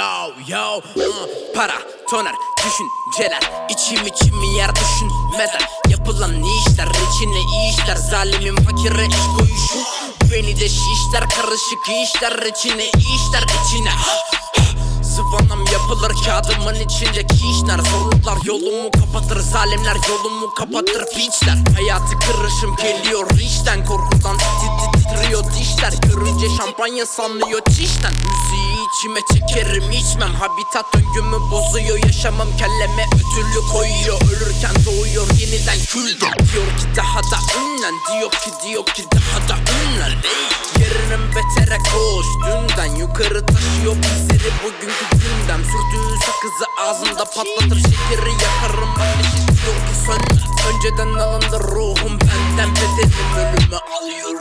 Yo yo Para, toner, düşünceler. İçim içimi yer düşünmeden Yapılan işler, içine işler? Zalimin fakire iş koyuşu Beni de şişler, karışık işler. İçine işler? İçine. Sıvanam yapılır kağıdımın içindeki işler. Zorluklar yolumu kapatır zalimler yolumu kapatır. Piçler. Hayatı kırışım geliyor işten Korkudan. Tit Görünce şampanya sanıyor çişten. Müziği içime çekerim içmem. Habitat döngümü bozuyor yaşamam Kelleme ödülü koyuyor. Ölürken doğuyor yeniden kül Diyor ki daha da ünlen Diyor ki diyor ki daha da ünlen. Yarının betere koş. Dünden yukarı taşıyor bizleri bugünkü gündem. Sürdüğü sakızı ağzında patlatır şekeri yakarım. Ateşi diyor ki sönme. Önceden alındı ruhum benden Bedenim ölümü alıyor